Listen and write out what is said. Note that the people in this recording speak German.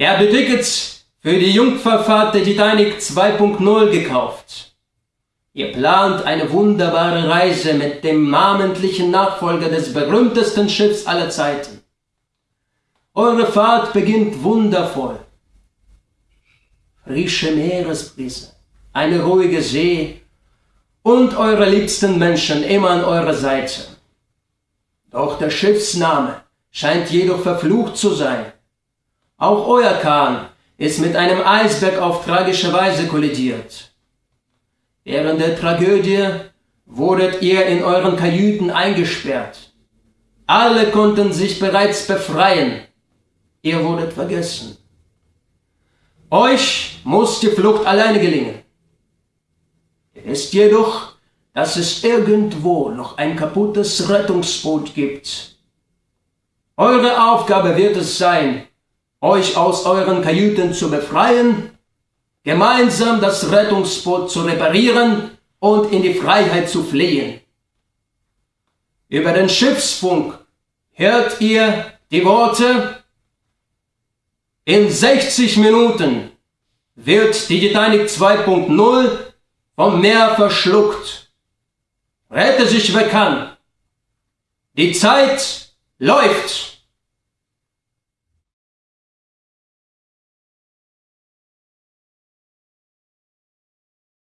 Er hat Tickets für die Jungfernfahrt der Titanic 2.0 gekauft. Ihr plant eine wunderbare Reise mit dem namentlichen Nachfolger des berühmtesten Schiffs aller Zeiten. Eure Fahrt beginnt wundervoll. Frische Meeresbrise, eine ruhige See und eure liebsten Menschen immer an eurer Seite. Doch der Schiffsname scheint jedoch verflucht zu sein. Auch euer Kahn ist mit einem Eisberg auf tragische Weise kollidiert. Während der Tragödie wurdet ihr in euren Kajüten eingesperrt. Alle konnten sich bereits befreien. Ihr wurdet vergessen. Euch muss die Flucht alleine gelingen. Wisst jedoch, dass es irgendwo noch ein kaputtes Rettungsboot gibt. Eure Aufgabe wird es sein, euch aus euren Kajüten zu befreien, gemeinsam das Rettungsboot zu reparieren und in die Freiheit zu fliehen. Über den Schiffsfunk hört ihr die Worte In 60 Minuten wird die Titanic 2.0 vom Meer verschluckt. Rette sich wer kann. Die Zeit läuft.